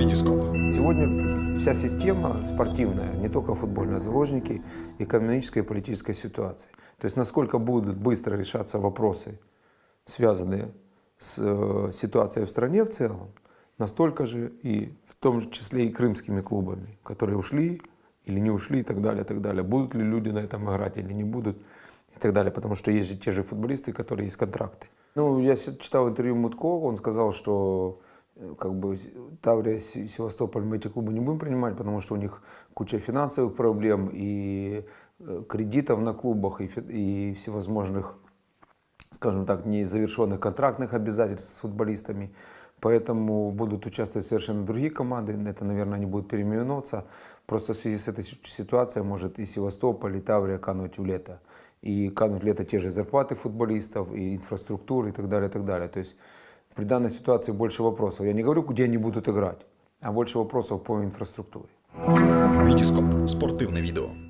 Витископ. Сегодня вся система спортивная, не только футбольная, заложники экономической и политической ситуации. То есть насколько будут быстро решаться вопросы, связанные с э, ситуацией в стране в целом, настолько же и в том числе и крымскими клубами, которые ушли или не ушли и так далее, и так далее. Будут ли люди на этом играть или не будут и так далее, потому что есть же те же футболисты, которые есть контракты. Ну, я читал интервью Мутко, он сказал, что как бы Таврия, Се- Севастополь мы эти клубы не будем принимать, потому что у них куча финансовых проблем и э, кредитов на клубах и, и всевозможных скажем так, незавершенных контрактных обязательств с футболистами. Поэтому будут участвовать совершенно другие команды. Это, наверное, они будут переименовываться. Просто в связи с этой си- ситуацией может и Севастополь, и Таврия кануть в лето. И кануть в лето те же зарплаты футболистов, и инфраструктуры, и так далее, и так далее. То есть при данной ситуации больше вопросов. Я не говорю, где они будут играть, а больше вопросов по инфраструктуре. Витископ. Спортивне відео.